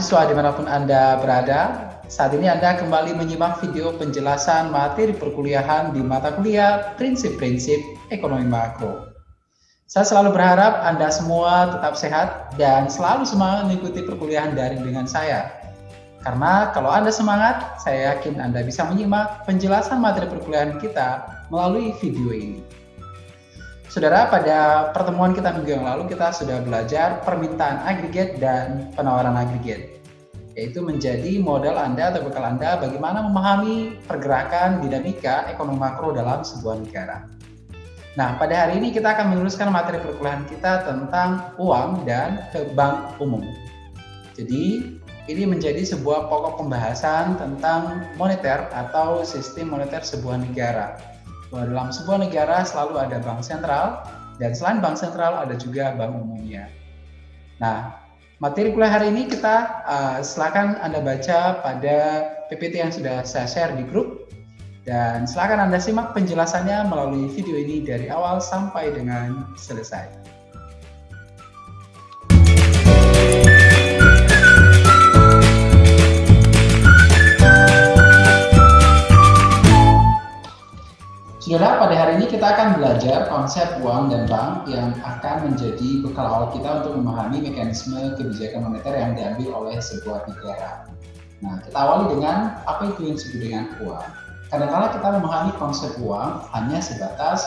Mahasiswa di mana pun Anda berada, saat ini Anda kembali menyimak video penjelasan materi perkuliahan di mata kuliah Prinsip-Prinsip Ekonomi Makro. Saya selalu berharap Anda semua tetap sehat dan selalu semangat mengikuti perkuliahan daring dengan saya. Karena kalau Anda semangat, saya yakin Anda bisa menyimak penjelasan materi perkuliahan kita melalui video ini. Saudara, pada pertemuan kita minggu yang lalu kita sudah belajar permintaan agregat dan penawaran agregat, yaitu menjadi modal Anda atau bekal Anda bagaimana memahami pergerakan dinamika ekonomi makro dalam sebuah negara. Nah, pada hari ini kita akan meneruskan materi perkuliahan kita tentang uang dan bank umum. Jadi, ini menjadi sebuah pokok pembahasan tentang moneter atau sistem moneter sebuah negara bahwa dalam sebuah negara selalu ada bank sentral dan selain bank sentral ada juga bank umumnya. Nah, materi kuliah hari ini kita uh, silakan Anda baca pada PPT yang sudah saya share di grup dan silakan Anda simak penjelasannya melalui video ini dari awal sampai dengan selesai. Saudara, pada hari ini kita akan belajar konsep uang dan bank yang akan menjadi bekal awal kita untuk memahami mekanisme kebijakan moneter yang diambil oleh sebuah negara. Nah, kita awali dengan apa itu yang disebut dengan uang. Kadang-kadang kita memahami konsep uang hanya sebatas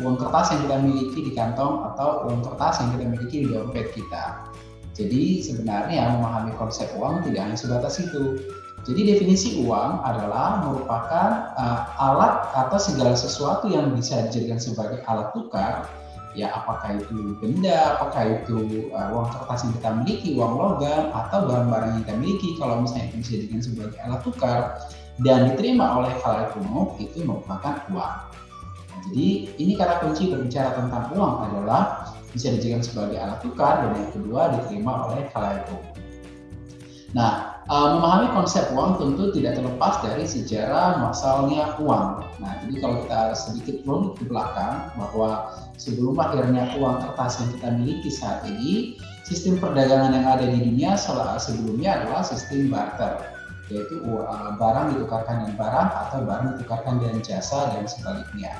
uang kertas yang kita miliki di kantong atau uang kertas yang kita miliki di dompet kita. Jadi sebenarnya memahami konsep uang tidak hanya sebatas itu, jadi definisi uang adalah merupakan uh, alat atau segala sesuatu yang bisa dijadikan sebagai alat tukar, ya apakah itu benda, apakah itu uh, uang kertas yang kita miliki, uang logam, atau barang-barang yang kita miliki, kalau misalnya itu bisa dijadikan sebagai alat tukar dan diterima oleh khalayak umum itu merupakan uang. Nah, jadi ini kata kunci berbicara tentang uang adalah bisa dijadikan sebagai alat tukar dan yang kedua diterima oleh khalayak umum. Nah, Uh, memahami konsep uang tentu tidak terlepas dari sejarah masalahnya uang. Nah, jadi kalau kita sedikit runut ke belakang bahwa sebelum akhirnya uang kertas yang kita miliki saat ini, sistem perdagangan yang ada di dunia sebelumnya adalah sistem barter, yaitu uh, barang ditukarkan dengan barang atau barang ditukarkan dengan jasa dan sebaliknya.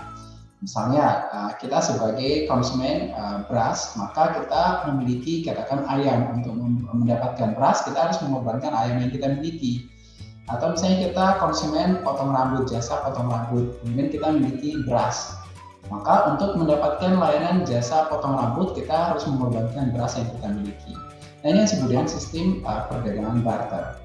Misalnya uh, kita sebagai konsumen uh, beras, maka kita memiliki katakan ayam untuk mendapatkan beras kita harus mengorbankan ayam yang kita miliki. Atau misalnya kita konsumen potong rambut jasa potong rambut, kemudian kita memiliki beras. Maka untuk mendapatkan layanan jasa potong rambut kita harus mengorbankan beras yang kita miliki. Nah ini yang disebut sistem uh, perdagangan barter.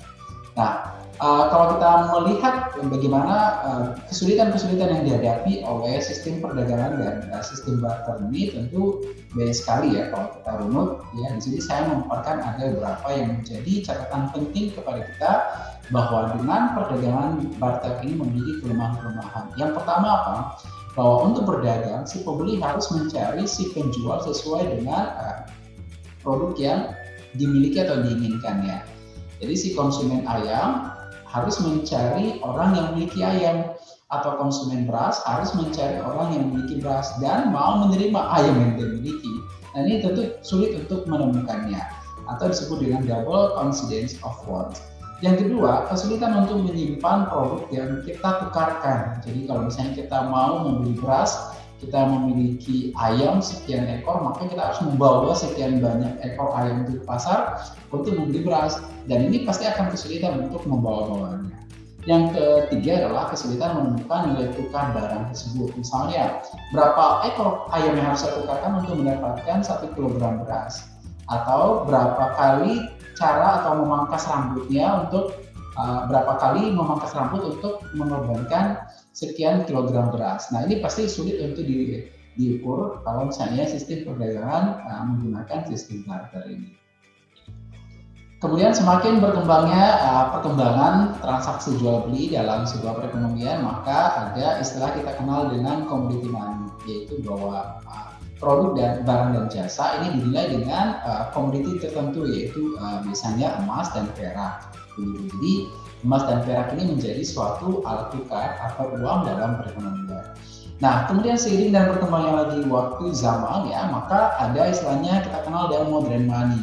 Nah Uh, kalau kita melihat bagaimana eh, kesulitan-kesulitan uh, yang dihadapi oleh sistem perdagangan dan uh, sistem barter ini tentu banyak sekali ya kalau kita runut ya di sini saya memaparkan ada beberapa yang menjadi catatan penting kepada kita bahwa dengan perdagangan barter ini memiliki kelemahan-kelemahan. Yang pertama apa? Bahwa untuk berdagang si pembeli harus mencari si penjual sesuai dengan uh, produk yang dimiliki atau diinginkannya. Jadi si konsumen ayam harus mencari orang yang memiliki ayam atau konsumen beras harus mencari orang yang memiliki beras dan mau menerima ayam yang dia miliki. Nah ini tentu sulit untuk menemukannya atau disebut dengan double coincidence of wants. Yang kedua, kesulitan untuk menyimpan produk yang kita tukarkan. Jadi kalau misalnya kita mau membeli beras, kita memiliki ayam sekian ekor, maka kita harus membawa sekian banyak ekor ayam itu ke pasar untuk membeli beras dan ini pasti akan kesulitan untuk membawa-bawanya. Yang ketiga adalah kesulitan menemukan nilai tukar barang tersebut. Misalnya, berapa ekor ayam yang harus saya tukarkan untuk mendapatkan satu kilogram beras? Atau berapa kali cara atau memangkas rambutnya untuk uh, berapa kali memangkas rambut untuk mengorbankan sekian kilogram beras. Nah ini pasti sulit untuk di, diukur kalau misalnya sistem perdagangan uh, menggunakan sistem barter ini. Kemudian semakin berkembangnya uh, perkembangan transaksi jual beli dalam sebuah perekonomian, maka ada istilah kita kenal dengan commodity money, yaitu bahwa uh, produk dan barang dan jasa ini dinilai dengan uh, komoditi tertentu, yaitu uh, biasanya emas dan perak. Jadi emas dan perak ini menjadi suatu alat tukar atau uang dalam perekonomian. Nah, kemudian seiring dan berkembangnya lagi waktu zaman ya, maka ada istilahnya kita kenal dengan modern money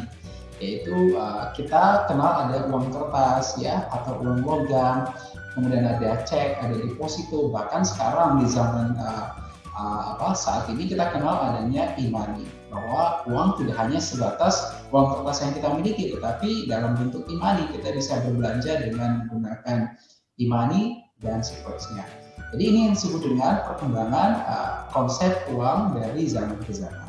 yaitu uh, kita kenal ada uang kertas ya atau uang logam, kemudian ada cek, ada deposito, bahkan sekarang di zaman uh, uh, apa saat ini kita kenal adanya e-money bahwa uang tidak hanya sebatas uang kertas yang kita miliki tetapi dalam bentuk e-money kita bisa berbelanja dengan menggunakan e-money dan seterusnya. Jadi ini yang disebut dengan perkembangan uh, konsep uang dari zaman ke zaman.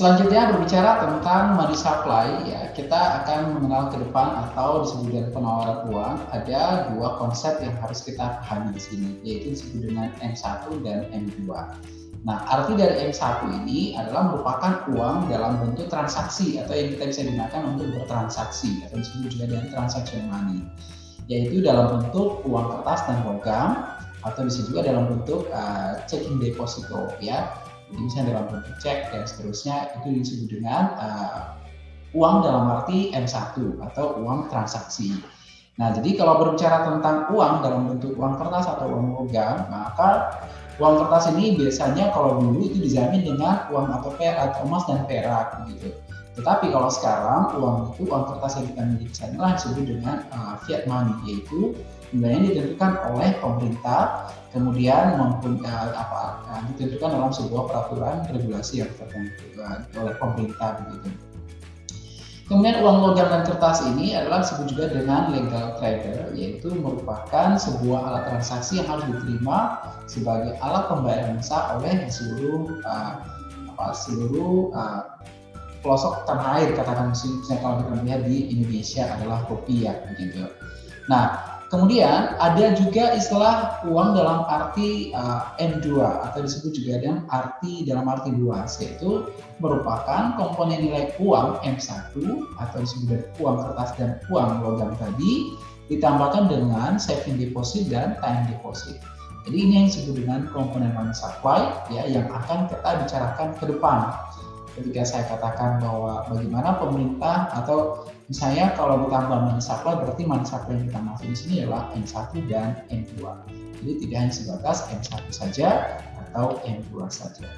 Selanjutnya berbicara tentang money supply ya kita akan mengenal ke depan atau disebut dengan penawaran uang ada dua konsep yang harus kita pahami di sini yaitu disebut dengan M1 dan M2. Nah arti dari M1 ini adalah merupakan uang dalam bentuk transaksi atau yang kita bisa gunakan untuk bertransaksi atau disebut juga dengan transaction money yaitu dalam bentuk uang kertas dan logam atau bisa juga dalam bentuk uh, checking deposito ya misalnya dalam bentuk cek dan seterusnya itu disebut dengan uh, uang dalam arti M1 atau uang transaksi. Nah, jadi kalau berbicara tentang uang dalam bentuk uang kertas atau uang logam, maka uang kertas ini biasanya kalau dulu itu dijamin dengan uang atau perak atau emas dan perak gitu. Tetapi kalau sekarang uang itu uang kertas yang kita miliki adalah disebut dengan uh, fiat money yaitu nilainya ditentukan oleh pemerintah kemudian maupun uh, apa uh, ditentukan dalam sebuah peraturan regulasi yang tertentu uh, oleh pemerintah begitu. Kemudian uang logam dan kertas ini adalah disebut juga dengan legal trader, yaitu merupakan sebuah alat transaksi yang harus diterima sebagai alat pembayaran sah oleh seluruh uh, apa seluruh uh, pelosok tanah air katakan misalnya kalau kita melihat di Indonesia adalah rupiah begitu. Nah, Kemudian ada juga istilah uang dalam arti uh, M2 atau disebut juga dengan arti dalam arti luas yaitu merupakan komponen nilai uang M1 atau disebut uang kertas dan uang logam tadi ditambahkan dengan saving deposit dan time deposit. Jadi ini yang disebut dengan komponen money supply ya yang akan kita bicarakan ke depan ketika saya katakan bahwa bagaimana pemerintah atau misalnya kalau ditambah money supply berarti supply yang kita maksud di sini adalah M1 dan M2. Jadi tidak hanya sebatas M1 saja atau M2 saja.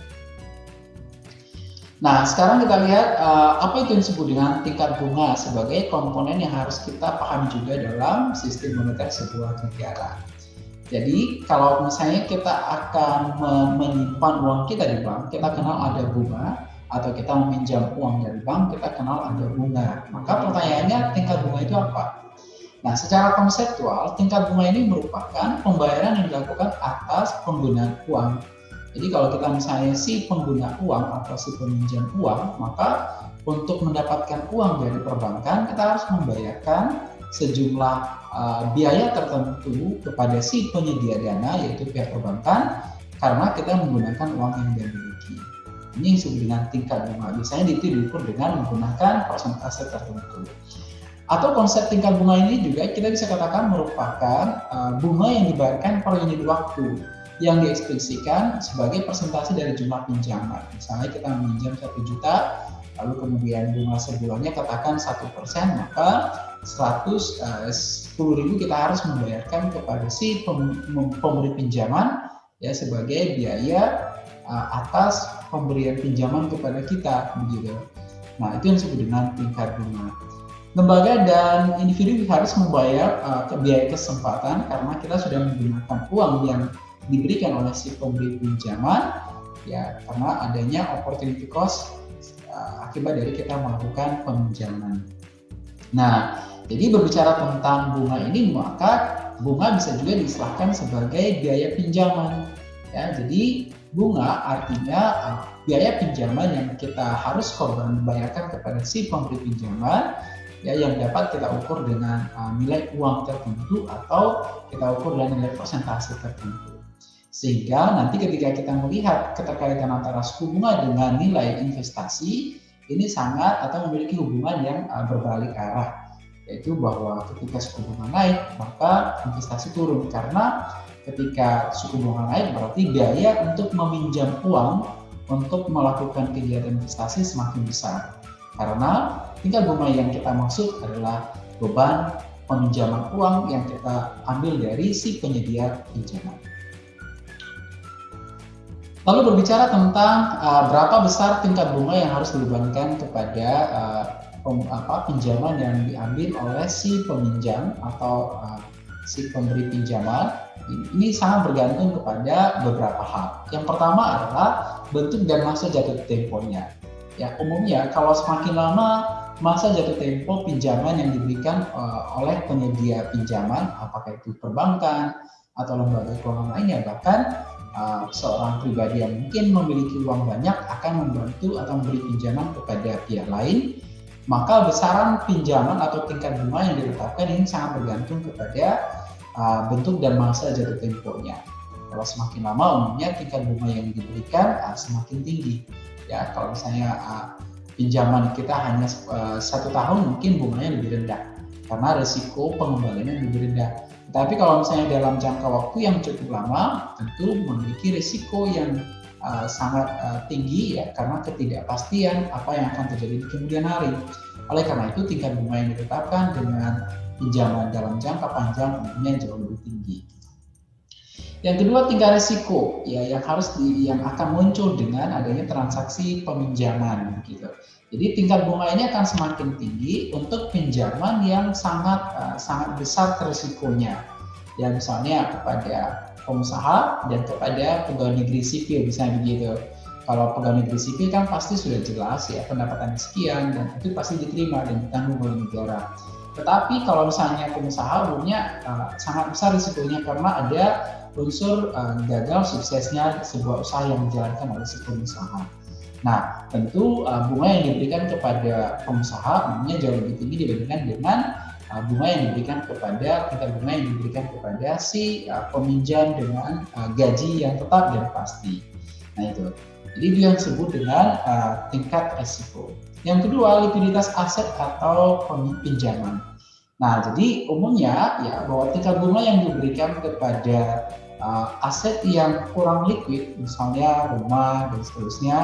Nah, sekarang kita lihat uh, apa itu yang disebut dengan tingkat bunga sebagai komponen yang harus kita pahami juga dalam sistem moneter sebuah negara. Jadi, kalau misalnya kita akan menyimpan uang kita di bank, kita kenal ada bunga, atau kita meminjam uang dari bank, kita kenal ada bunga. Maka pertanyaannya tingkat bunga itu apa? Nah, secara konseptual, tingkat bunga ini merupakan pembayaran yang dilakukan atas penggunaan uang. Jadi kalau kita misalnya si pengguna uang atau si peminjam uang, maka untuk mendapatkan uang dari perbankan, kita harus membayarkan sejumlah uh, biaya tertentu kepada si penyedia dana, yaitu pihak perbankan, karena kita menggunakan uang yang dia miliki. Ini disebut dengan tingkat bunga. Biasanya itu diukur dengan menggunakan persentase tertentu. Atau konsep tingkat bunga ini juga kita bisa katakan merupakan uh, bunga yang dibayarkan per unit waktu yang diekspresikan sebagai persentase dari jumlah pinjaman. Misalnya kita meminjam satu juta, lalu kemudian bunga sebulannya katakan satu persen, maka 100 uh, ribu kita harus membayarkan kepada si pemberi pinjaman ya sebagai biaya uh, atas pemberian pinjaman kepada kita begitu. Nah, itu yang disebut dengan tingkat bunga. Lembaga dan individu harus membayar uh, biaya kesempatan karena kita sudah menggunakan uang yang diberikan oleh si pemberi pinjaman ya karena adanya opportunity cost uh, akibat dari kita melakukan peminjaman. Nah, jadi berbicara tentang bunga ini maka bunga bisa juga diistilahkan sebagai biaya pinjaman. Ya, jadi bunga artinya uh, biaya pinjaman yang kita harus korban bayarkan kepada si pemberi pinjaman ya yang dapat kita ukur dengan uh, nilai uang tertentu atau kita ukur dengan nilai persentase tertentu. Sehingga nanti ketika kita melihat keterkaitan antara suku bunga dengan nilai investasi ini sangat atau memiliki hubungan yang uh, berbalik arah yaitu bahwa ketika suku bunga naik maka investasi turun karena ketika suku bunga naik berarti biaya untuk meminjam uang untuk melakukan kegiatan investasi semakin besar karena tingkat bunga yang kita maksud adalah beban peminjaman uang yang kita ambil dari si penyedia pinjaman. Lalu berbicara tentang uh, berapa besar tingkat bunga yang harus dibebankan kepada uh, pem, apa, pinjaman yang diambil oleh si peminjam atau uh, si pemberi pinjaman, ini sangat bergantung kepada beberapa hal. Yang pertama adalah bentuk dan masa jatuh temponya. Ya, umumnya kalau semakin lama masa jatuh tempo pinjaman yang diberikan uh, oleh penyedia pinjaman, apakah itu perbankan atau lembaga keuangan lainnya, bahkan uh, seorang pribadi yang mungkin memiliki uang banyak akan membantu atau memberi pinjaman kepada pihak lain, maka besaran pinjaman atau tingkat bunga yang ditetapkan ini sangat bergantung kepada uh, bentuk dan masa jatuh temponya. Kalau semakin lama umumnya tingkat bunga yang diberikan uh, semakin tinggi. Ya, kalau misalnya uh, pinjaman kita hanya uh, satu tahun mungkin bunganya lebih rendah karena risiko pengembaliannya lebih rendah tapi kalau misalnya dalam jangka waktu yang cukup lama, tentu memiliki risiko yang uh, sangat uh, tinggi ya karena ketidakpastian apa yang akan terjadi di kemudian hari. Oleh karena itu tingkat bunga yang ditetapkan dengan pinjaman dalam jangka panjang umumnya jauh lebih tinggi. Yang kedua tingkat risiko ya yang harus di, yang akan muncul dengan adanya transaksi peminjaman gitu. Jadi tingkat bunga ini akan semakin tinggi untuk pinjaman yang sangat uh, sangat besar risikonya. Ya misalnya kepada pengusaha dan kepada pegawai negeri sipil misalnya begitu. Kalau pegawai negeri sipil kan pasti sudah jelas ya pendapatan sekian dan itu pasti diterima dan ditanggung oleh negara. Tetapi kalau misalnya pengusaha umumnya uh, sangat besar risikonya karena ada unsur uh, gagal suksesnya sebuah usaha yang dijalankan oleh si pengusaha. Nah, tentu uh, bunga yang diberikan kepada pengusaha umumnya jauh lebih tinggi dibandingkan dengan uh, bunga yang diberikan kepada kita bunga yang diberikan kepada si uh, peminjam dengan uh, gaji yang tetap dan pasti. Nah itu. Jadi itu yang disebut dengan uh, tingkat resiko. Yang kedua, likuiditas aset atau pinjaman. Nah, jadi umumnya ya bahwa tingkat bunga yang diberikan kepada uh, aset yang kurang liquid, misalnya rumah dan seterusnya,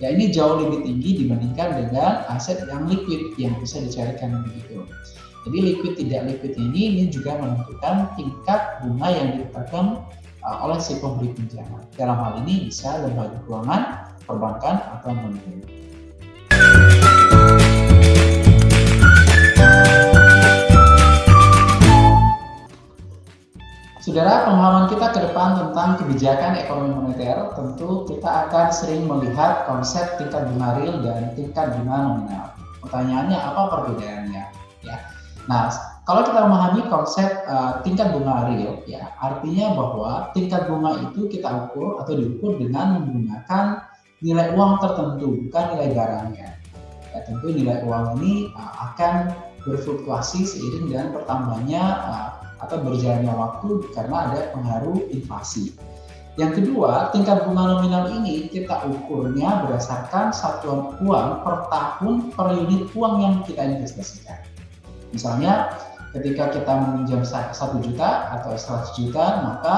ya ini jauh lebih tinggi dibandingkan dengan aset yang liquid yang bisa dicarikan begitu. Jadi liquid tidak liquid ini ini juga menentukan tingkat bunga yang ditetapkan uh, oleh si pemberi pinjaman. Dalam hal ini bisa lembaga keuangan, perbankan atau non Saudara, pemahaman kita ke depan tentang kebijakan ekonomi moneter, tentu kita akan sering melihat konsep tingkat bunga real dan tingkat bunga nominal. Pertanyaannya apa perbedaannya? Ya. Nah, kalau kita memahami konsep uh, tingkat bunga real, ya artinya bahwa tingkat bunga itu kita ukur atau diukur dengan menggunakan nilai uang tertentu, bukan nilai barangnya. Ya, tentu nilai uang ini uh, akan berfluktuasi seiring dengan pertambahannya uh, atau berjalannya waktu karena ada pengaruh inflasi. Yang kedua, tingkat bunga nominal ini kita ukurnya berdasarkan satuan uang per tahun per unit uang yang kita investasikan. Misalnya, ketika kita meminjam satu juta atau 100 juta, maka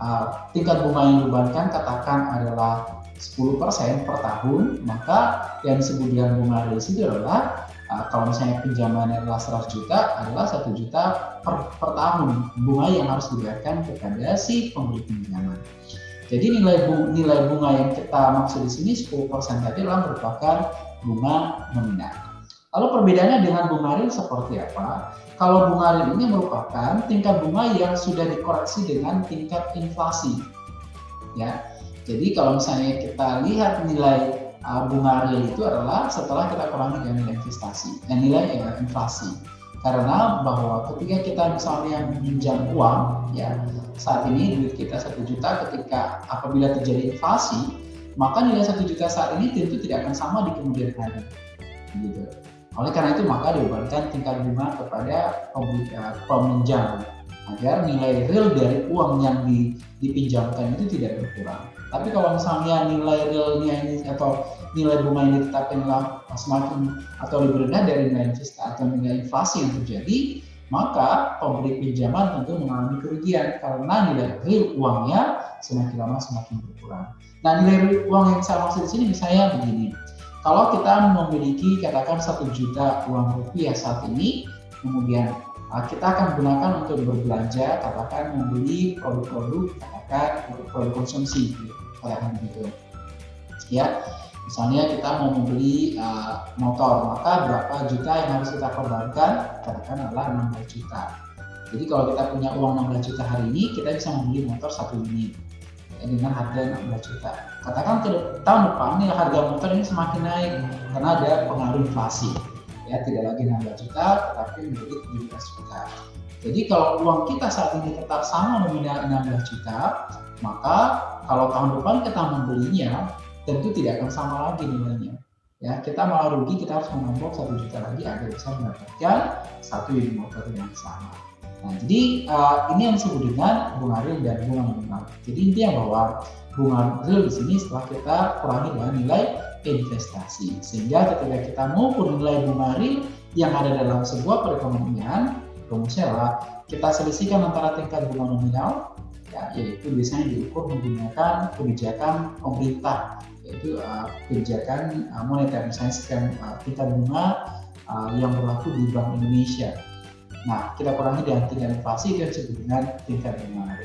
uh, tingkat bunga yang dibebankan katakan adalah 10% per tahun, maka yang dengan bunga real itu adalah uh, kalau misalnya pinjamannya adalah 100 juta adalah satu juta per, per tahun bunga yang harus dibayarkan kepada si pemberi pinjaman. Jadi nilai bunga, nilai bunga yang kita maksud di sini 10% tadi adalah merupakan bunga nominal. Lalu perbedaannya dengan bunga real seperti apa? Kalau bunga real ini merupakan tingkat bunga yang sudah dikoreksi dengan tingkat inflasi. Ya. Jadi kalau misalnya kita lihat nilai uh, bunga real itu adalah setelah kita kurangi dengan nilai investasi, dan nilai ya, inflasi. Karena bahwa ketika kita misalnya meminjam uang, ya saat ini duit kita satu juta, ketika apabila terjadi inflasi, maka nilai satu juta saat ini tentu tidak akan sama di kemudian hari. Gitu. Oleh karena itu maka dibebankan tingkat bunga kepada peminjam agar nilai real dari uang yang dipinjamkan itu tidak berkurang. Tapi kalau misalnya nilai realnya ini atau nilai bunga yang ditetapkan semakin atau lebih rendah dari nilai investasi atau nilai inflasi yang terjadi, maka pemberi pinjaman tentu mengalami kerugian karena nilai real uangnya semakin lama semakin berkurang. Nah, nilai uang yang saya maksud di sini misalnya begini. Kalau kita memiliki katakan satu juta uang rupiah saat ini, kemudian uh, kita akan gunakan untuk berbelanja, katakan membeli produk-produk, katakan produk konsumsi. Katakan begitu. Ya, misalnya kita mau membeli uh, motor, maka berapa juta yang harus kita korbankan? Katakan adalah 16 juta. Jadi kalau kita punya uang 16 juta hari ini, kita bisa membeli motor satu unit dengan harga 16 juta. Katakan tahun depan nih harga motor ini semakin naik karena ada pengaruh inflasi. Ya, tidak lagi 16 juta, tetapi menjadi 17 juta. Jadi kalau uang kita saat ini tetap sama nominal 16 juta, maka kalau tahun depan kita membelinya, tentu tidak akan sama lagi nilainya. Ya, kita malah rugi, kita harus menambah satu juta lagi agar bisa mendapatkan satu unit motor yang sama. Nah, jadi uh, ini yang disebut dengan bunga real dan bunga nominal. Jadi intinya bahwa bunga real di sini setelah kita kurangi dengan nilai investasi. Sehingga ketika kita mengukur nilai bunga real yang ada dalam sebuah perekonomian, rumusnya adalah kita selisihkan antara tingkat bunga nominal, ya, yaitu biasanya diukur menggunakan kebijakan pemerintah, yaitu uh, kebijakan uh, moneter, misalnya sekian uh, tingkat bunga uh, yang berlaku di Bank Indonesia. Nah, kita kurangi dengan tingkat inflasi dan disebut dengan tingkat bunga.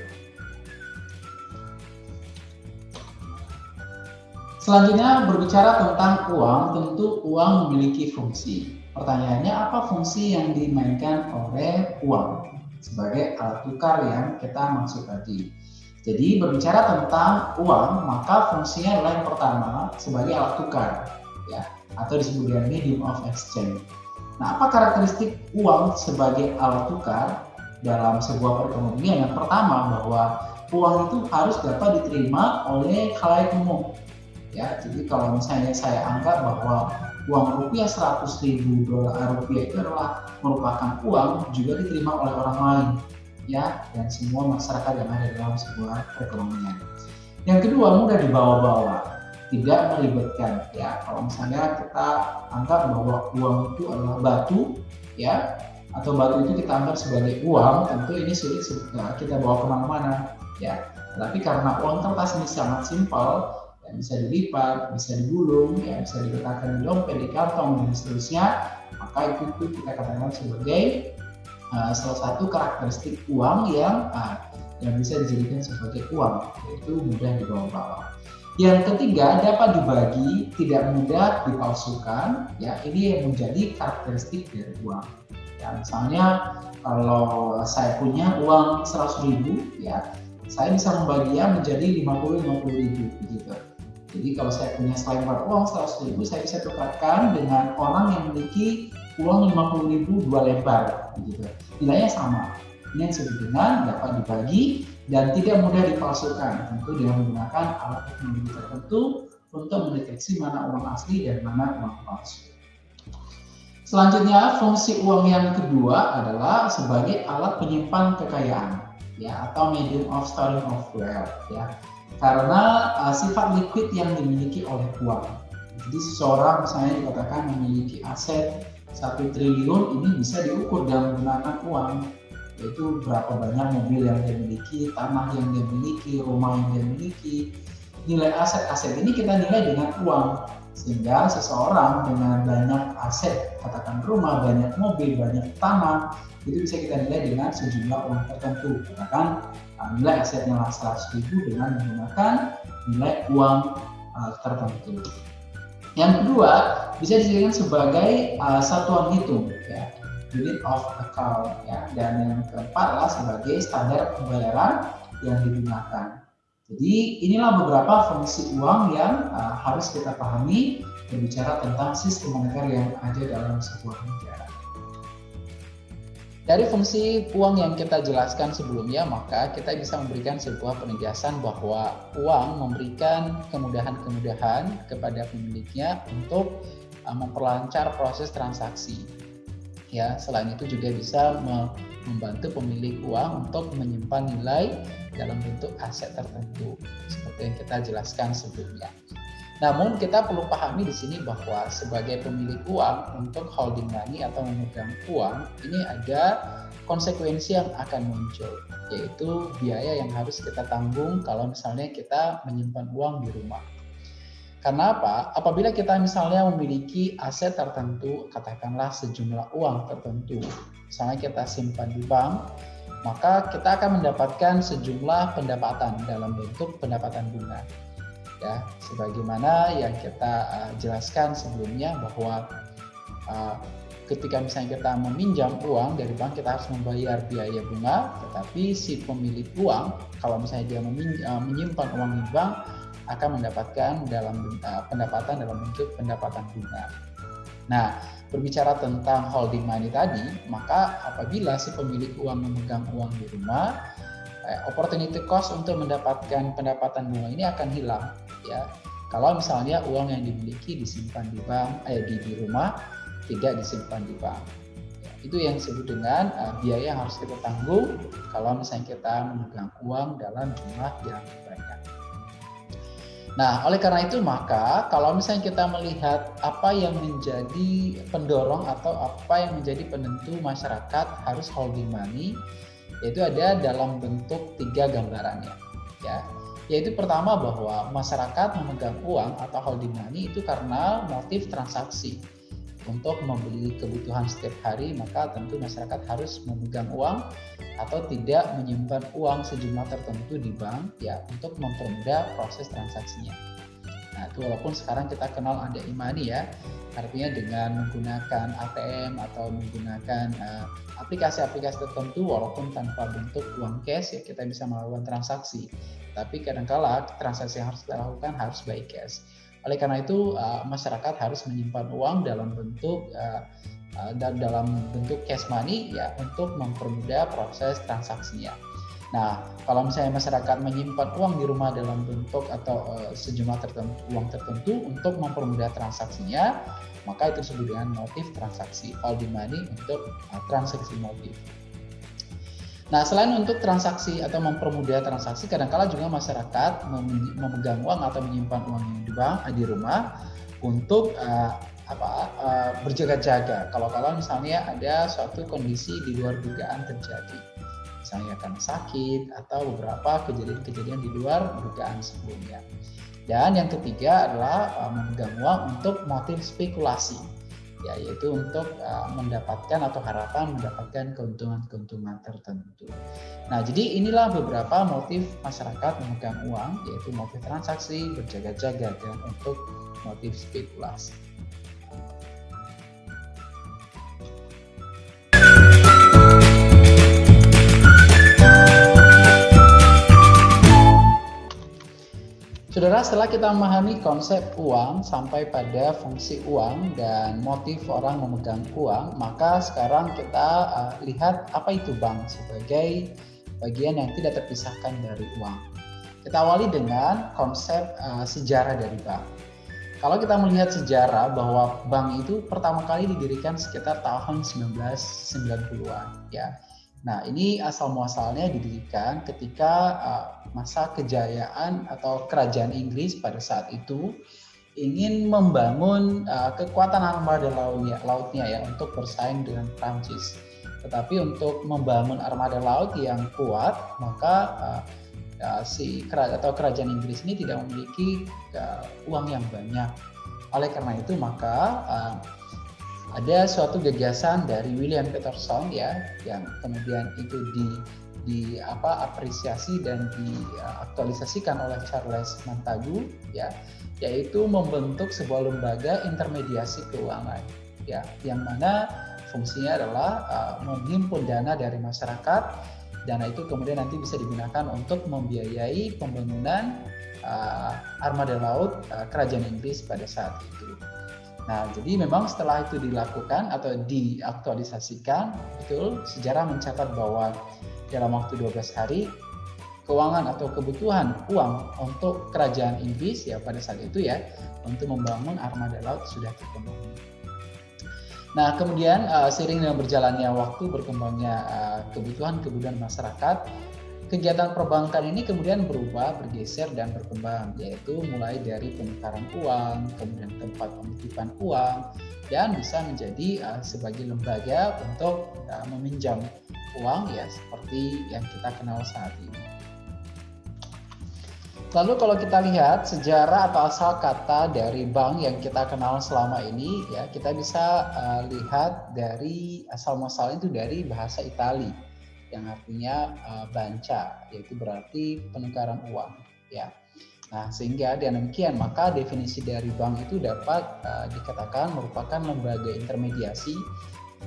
Selanjutnya berbicara tentang uang, tentu uang memiliki fungsi. Pertanyaannya apa fungsi yang dimainkan oleh uang sebagai alat tukar yang kita maksud tadi. Jadi berbicara tentang uang, maka fungsinya adalah yang pertama sebagai alat tukar, ya, atau disebut dengan medium of exchange. Nah, apa karakteristik uang sebagai alat tukar dalam sebuah perekonomian? Yang pertama bahwa uang itu harus dapat diterima oleh khalayak umum. Ya, jadi kalau misalnya saya anggap bahwa uang rupiah 100 ribu dolar rupiah itu adalah merupakan uang juga diterima oleh orang lain ya dan semua masyarakat yang ada dalam sebuah perekonomian. Yang kedua mudah dibawa-bawa tidak melibatkan. Ya kalau misalnya kita anggap bahwa uang itu adalah batu ya atau batu itu kita anggap sebagai uang tentu ini sulit nah, kita bawa ke mana-mana ya. Tapi karena uang kertas ini sangat simpel ya, bisa dilipat bisa digulung ya bisa diletakkan di dompet di kantong dan seterusnya maka itu, itu kita katakan sebagai uh, salah satu karakteristik uang yang uh, yang bisa dijadikan sebagai uang yaitu mudah dibawa-bawa yang ketiga dapat dibagi, tidak mudah dipalsukan. Ya, ini yang menjadi karakteristik dari uang. Ya, misalnya kalau saya punya uang 100 ribu, ya saya bisa membaginya menjadi 50 50 ribu. Jadi kalau saya punya selembar uang 100 ribu, saya bisa tukarkan dengan orang yang memiliki uang 50 ribu dua lembar begitu. Nilainya sama. Yang dengan dapat dibagi dan tidak mudah dipalsukan, tentu dengan menggunakan alat teknologi tertentu untuk mendeteksi mana uang asli dan mana uang palsu. Selanjutnya, fungsi uang yang kedua adalah sebagai alat penyimpan kekayaan, ya atau medium of storing of wealth, ya. Karena uh, sifat liquid yang dimiliki oleh uang. Jadi seseorang misalnya dikatakan memiliki aset satu triliun ini bisa diukur dengan menggunakan uang yaitu berapa banyak mobil yang dia miliki, tanah yang dia miliki, rumah yang dia miliki. Nilai aset-aset ini kita nilai dengan uang. Sehingga seseorang dengan banyak aset, katakan rumah, banyak mobil, banyak tanah, itu bisa kita nilai dengan sejumlah uang tertentu. Katakan uh, nilai asetnya 100 ribu dengan menggunakan nilai uang uh, tertentu. Yang kedua, bisa dijadikan sebagai uh, satuan hitung. Ya unit of account ya dan yang keempat adalah sebagai standar pembayaran yang digunakan. Jadi inilah beberapa fungsi uang yang uh, harus kita pahami berbicara tentang sistem moneter yang ada dalam sebuah negara. Dari fungsi uang yang kita jelaskan sebelumnya, maka kita bisa memberikan sebuah penegasan bahwa uang memberikan kemudahan-kemudahan kepada pemiliknya untuk uh, memperlancar proses transaksi ya selain itu juga bisa membantu pemilik uang untuk menyimpan nilai dalam bentuk aset tertentu seperti yang kita jelaskan sebelumnya. Namun kita perlu pahami di sini bahwa sebagai pemilik uang untuk holding money atau memegang uang ini ada konsekuensi yang akan muncul yaitu biaya yang harus kita tanggung kalau misalnya kita menyimpan uang di rumah. Karena apa? Apabila kita misalnya memiliki aset tertentu, katakanlah sejumlah uang tertentu, misalnya kita simpan di bank, maka kita akan mendapatkan sejumlah pendapatan dalam bentuk pendapatan bunga. Ya, sebagaimana yang kita uh, jelaskan sebelumnya bahwa uh, ketika misalnya kita meminjam uang dari bank kita harus membayar biaya bunga, tetapi si pemilik uang kalau misalnya dia uh, menyimpan uang di bank akan mendapatkan dalam uh, pendapatan dalam bentuk pendapatan bunga. Nah, berbicara tentang holding money tadi, maka apabila si pemilik uang memegang uang di rumah, eh, opportunity cost untuk mendapatkan pendapatan bunga ini akan hilang, ya. Kalau misalnya uang yang dimiliki disimpan di bank, eh, di, di rumah tidak disimpan di bank. Itu yang disebut dengan uh, biaya yang harus kita tanggung kalau misalnya kita memegang uang dalam jumlah yang banyak. Nah, oleh karena itu maka kalau misalnya kita melihat apa yang menjadi pendorong atau apa yang menjadi penentu masyarakat harus holding money, yaitu ada dalam bentuk tiga gambarannya, ya. Yaitu pertama bahwa masyarakat memegang uang atau holding money itu karena motif transaksi untuk membeli kebutuhan setiap hari maka tentu masyarakat harus memegang uang atau tidak menyimpan uang sejumlah tertentu di bank ya untuk mempermudah proses transaksinya. Nah, itu walaupun sekarang kita kenal ada imani ya, artinya dengan menggunakan ATM atau menggunakan uh, aplikasi-aplikasi tertentu walaupun tanpa bentuk uang cash ya kita bisa melakukan transaksi. Tapi kadangkala transaksi yang harus kita lakukan harus by cash. Oleh karena itu uh, masyarakat harus menyimpan uang dalam bentuk uh, dan dalam bentuk cash money ya untuk mempermudah proses transaksinya. Nah, kalau misalnya masyarakat menyimpan uang di rumah dalam bentuk atau uh, sejumlah tertentu, uang tertentu untuk mempermudah transaksinya, maka itu disebut dengan motif transaksi, holding money untuk uh, transaksi motif. Nah, selain untuk transaksi atau mempermudah transaksi, kadang-kala juga masyarakat memegang uang atau menyimpan uang di bank di rumah untuk uh, apa uh, berjaga-jaga. Kalau kalau misalnya ada suatu kondisi di luar dugaan terjadi, misalnya karena sakit atau beberapa kejadian-kejadian di luar dugaan sebelumnya. Dan yang ketiga adalah uh, memegang uang untuk motif spekulasi ya yaitu untuk uh, mendapatkan atau harapan mendapatkan keuntungan-keuntungan tertentu. Nah, jadi inilah beberapa motif masyarakat memegang uang yaitu motif transaksi, berjaga-jaga dan untuk motif spekulasi. Saudara, setelah kita memahami konsep uang sampai pada fungsi uang dan motif orang memegang uang, maka sekarang kita uh, lihat apa itu bank sebagai bagian yang tidak terpisahkan dari uang. Kita awali dengan konsep uh, sejarah dari bank. Kalau kita melihat sejarah bahwa bank itu pertama kali didirikan sekitar tahun 1990-an, ya Nah, ini asal muasalnya didirikan ketika uh, masa kejayaan atau kerajaan Inggris pada saat itu ingin membangun uh, kekuatan armada lautnya, lautnya ya untuk bersaing dengan Prancis. Tetapi untuk membangun armada laut yang kuat, maka uh, uh, si kerajaan atau kerajaan Inggris ini tidak memiliki uh, uang yang banyak. Oleh karena itu, maka uh, ada suatu gagasan dari William Peterson ya yang kemudian itu di di apa apresiasi dan diaktualisasikan oleh Charles Montagu ya yaitu membentuk sebuah lembaga intermediasi keuangan ya yang mana fungsinya adalah uh, menghimpun dana dari masyarakat dana itu kemudian nanti bisa digunakan untuk membiayai pembangunan uh, armada laut uh, kerajaan Inggris pada saat itu. Nah, jadi memang setelah itu dilakukan atau diaktualisasikan, betul sejarah mencatat bahwa dalam waktu 12 hari keuangan atau kebutuhan uang untuk kerajaan Inggris ya pada saat itu ya untuk membangun armada laut sudah terpenuhi. Nah, kemudian uh, seiring dengan berjalannya waktu berkembangnya uh, kebutuhan-kebutuhan masyarakat, kegiatan perbankan ini kemudian berubah, bergeser dan berkembang, yaitu mulai dari penukaran uang, kemudian tempat penitipan uang, dan bisa menjadi uh, sebagai lembaga untuk uh, meminjam uang ya seperti yang kita kenal saat ini. Lalu kalau kita lihat sejarah atau asal kata dari bank yang kita kenal selama ini ya kita bisa uh, lihat dari asal muasalnya itu dari bahasa Italia yang artinya uh, banca yaitu berarti penukaran uang ya. Nah, sehingga dengan demikian maka definisi dari bank itu dapat uh, dikatakan merupakan lembaga intermediasi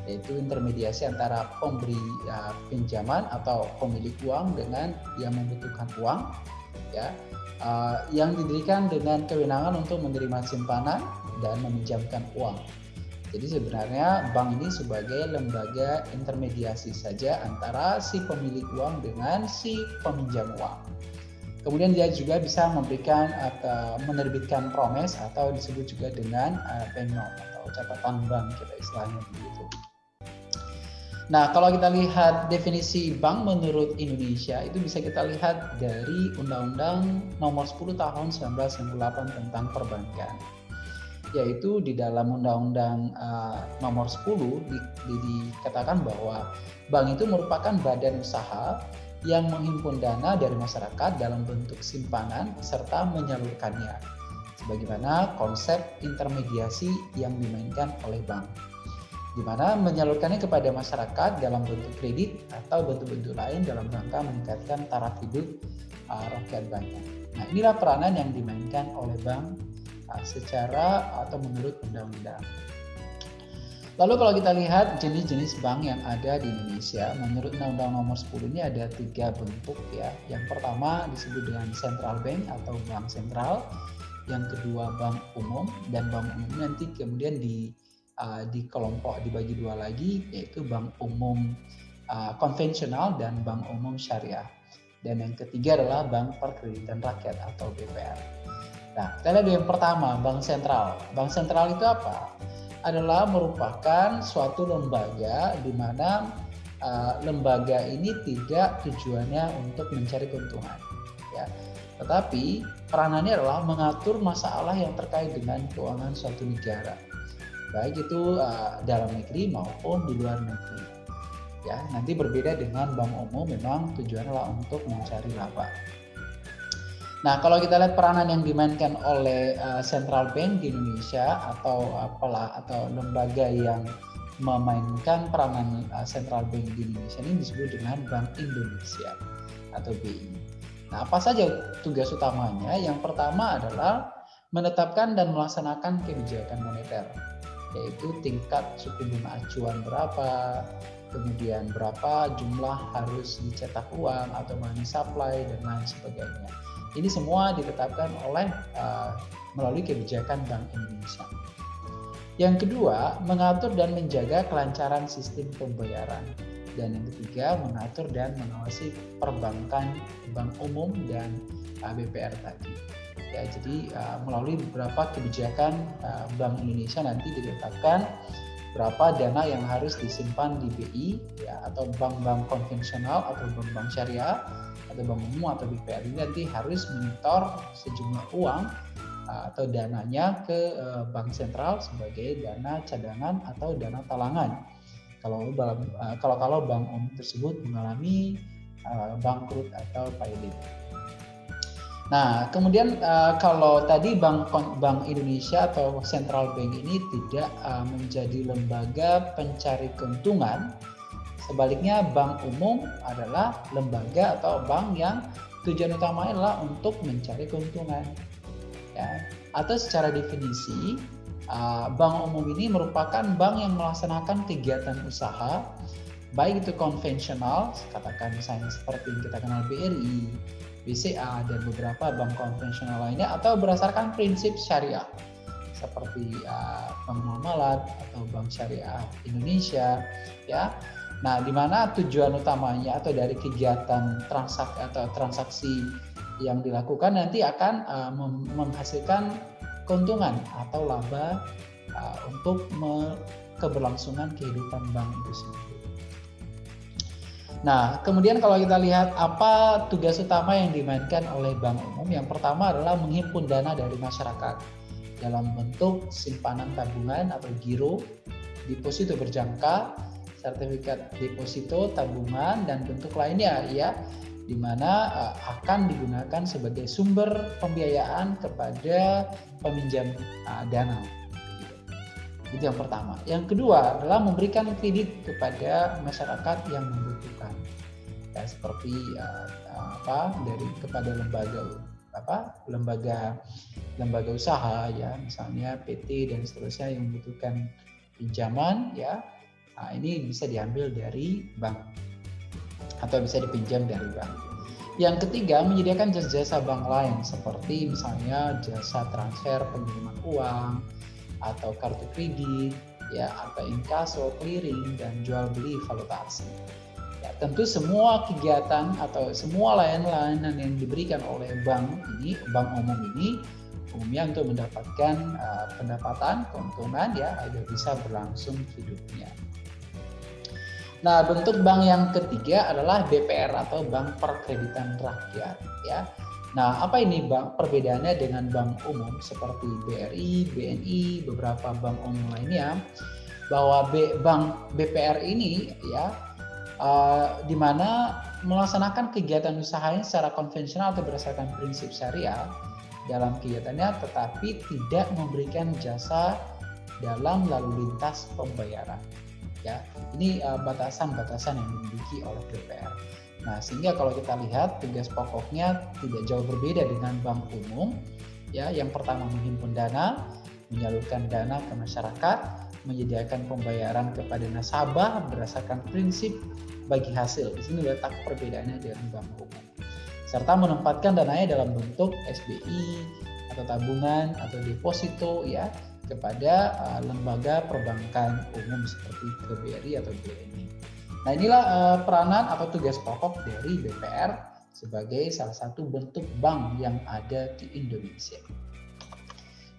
yaitu intermediasi antara pemberi uh, pinjaman atau pemilik uang dengan yang membutuhkan uang ya uh, yang didirikan dengan kewenangan untuk menerima simpanan dan meminjamkan uang. Jadi sebenarnya bank ini sebagai lembaga intermediasi saja antara si pemilik uang dengan si peminjam uang. Kemudian dia juga bisa memberikan atau menerbitkan promes atau disebut juga dengan uh, bank note atau catatan bank kita istilahnya begitu. Nah, kalau kita lihat definisi bank menurut Indonesia itu bisa kita lihat dari Undang-Undang Nomor 10 Tahun 1998 tentang perbankan yaitu di dalam Undang-Undang uh, Nomor 10 di, di, dikatakan bahwa bank itu merupakan badan usaha yang menghimpun dana dari masyarakat dalam bentuk simpanan serta menyalurkannya sebagaimana konsep intermediasi yang dimainkan oleh bank di mana menyalurkannya kepada masyarakat dalam bentuk kredit atau bentuk-bentuk lain dalam rangka meningkatkan taraf hidup uh, rakyat banyak. Nah, inilah peranan yang dimainkan oleh bank secara atau menurut undang-undang. Lalu kalau kita lihat jenis-jenis bank yang ada di Indonesia, menurut Undang-Undang Nomor 10 ini ada tiga bentuk ya. Yang pertama disebut dengan central bank atau bank sentral. Yang kedua bank umum dan bank umum nanti kemudian di uh, di kelompok dibagi dua lagi yaitu bank umum uh, konvensional dan bank umum syariah. Dan yang ketiga adalah bank perkreditan rakyat atau BPR. Nah, kita lihat yang pertama, bank sentral. Bank sentral itu apa? Adalah merupakan suatu lembaga di mana uh, lembaga ini tidak tujuannya untuk mencari keuntungan, ya. Tetapi peranannya adalah mengatur masalah yang terkait dengan keuangan suatu negara, baik itu uh, dalam negeri maupun di luar negeri. Ya, nanti berbeda dengan bank umum memang tujuannya untuk mencari laba. Nah, kalau kita lihat peranan yang dimainkan oleh uh, central bank di Indonesia atau apalah atau lembaga yang memainkan peranan uh, central bank di Indonesia ini disebut dengan Bank Indonesia atau BI. Nah, apa saja tugas utamanya? Yang pertama adalah menetapkan dan melaksanakan kebijakan moneter, yaitu tingkat suku bunga acuan berapa, kemudian berapa jumlah harus dicetak uang atau money supply dan lain sebagainya. Ini semua ditetapkan oleh uh, melalui kebijakan Bank Indonesia. Yang kedua, mengatur dan menjaga kelancaran sistem pembayaran. Dan yang ketiga, mengatur dan mengawasi perbankan bank umum dan uh, BPR tadi. Ya, jadi uh, melalui beberapa kebijakan uh, Bank Indonesia nanti ditetapkan berapa dana yang harus disimpan di BI ya atau bank-bank konvensional atau bank-bank syariah atau bank umum atau BPR ini nanti harus menyetor sejumlah uang uh, atau dananya ke uh, bank sentral sebagai dana cadangan atau dana talangan. Kalau uh, kalau kalau bank umum tersebut mengalami bangkrut atau failing. Nah, kemudian kalau tadi Bank Bank Indonesia atau Central Bank ini tidak menjadi lembaga pencari keuntungan, Sebaliknya bank umum adalah lembaga atau bank yang tujuan utamanya adalah untuk mencari keuntungan. Ya. Atau secara definisi, bank umum ini merupakan bank yang melaksanakan kegiatan usaha baik itu konvensional, katakan misalnya seperti yang kita kenal BRI, BCA dan beberapa bank konvensional lainnya atau berdasarkan prinsip syariah seperti Bank Muamalat atau Bank Syariah Indonesia ya Nah, di mana tujuan utamanya atau dari kegiatan transaksi atau transaksi yang dilakukan nanti akan uh, menghasilkan keuntungan atau laba uh, untuk keberlangsungan kehidupan bank itu sendiri. Nah, kemudian kalau kita lihat apa tugas utama yang dimainkan oleh bank umum, yang pertama adalah menghimpun dana dari masyarakat dalam bentuk simpanan tabungan atau giro, deposito berjangka, sertifikat deposito, tabungan, dan bentuk lainnya ya di mana uh, akan digunakan sebagai sumber pembiayaan kepada peminjam uh, dana. Itu yang pertama. Yang kedua adalah memberikan kredit kepada masyarakat yang membutuhkan. Ya, seperti uh, apa dari kepada lembaga apa lembaga lembaga usaha ya misalnya PT dan seterusnya yang membutuhkan pinjaman ya nah, ini bisa diambil dari bank atau bisa dipinjam dari bank yang ketiga menyediakan jasa-jasa bank lain seperti misalnya jasa transfer pengiriman uang atau kartu kredit ya atau inkaso clearing dan jual beli valuta asing Ya, tentu semua kegiatan atau semua layanan-layanan yang diberikan oleh bank ini, bank umum ini umumnya untuk mendapatkan uh, pendapatan keuntungan ya agar bisa berlangsung hidupnya. Nah, bentuk bank yang ketiga adalah BPR atau Bank Perkreditan Rakyat ya. Nah, apa ini bank perbedaannya dengan bank umum seperti BRI, BNI, beberapa bank umum lainnya? Bahwa B, bank BPR ini ya uh, di mana melaksanakan kegiatan usahanya secara konvensional atau berdasarkan prinsip syariah dalam kegiatannya tetapi tidak memberikan jasa dalam lalu lintas pembayaran ya ini uh, batasan-batasan uh, yang dimiliki oleh DPR nah sehingga kalau kita lihat tugas pokoknya tidak jauh berbeda dengan bank umum ya yang pertama menghimpun dana menyalurkan dana ke masyarakat menyediakan pembayaran kepada nasabah berdasarkan prinsip bagi hasil. Di sini letak perbedaannya dengan bank umum. Serta menempatkan dananya dalam bentuk SBI atau tabungan atau deposito ya kepada uh, lembaga perbankan umum seperti KBRI atau BNI. Nah inilah uh, peranan atau tugas pokok dari BPR sebagai salah satu bentuk bank yang ada di Indonesia.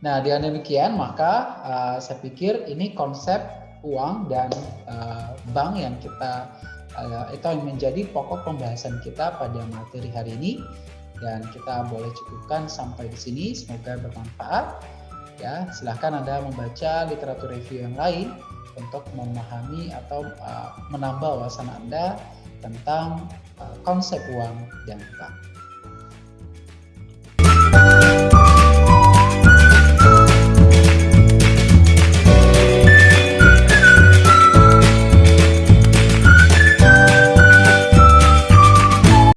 Nah, dengan demikian maka uh, saya pikir ini konsep uang dan uh, bank yang kita uh, itu yang menjadi pokok pembahasan kita pada materi hari ini dan kita boleh cukupkan sampai di sini. Semoga bermanfaat. Ya, silahkan Anda membaca literatur review yang lain untuk memahami atau uh, menambah wawasan Anda tentang uh, konsep uang bank.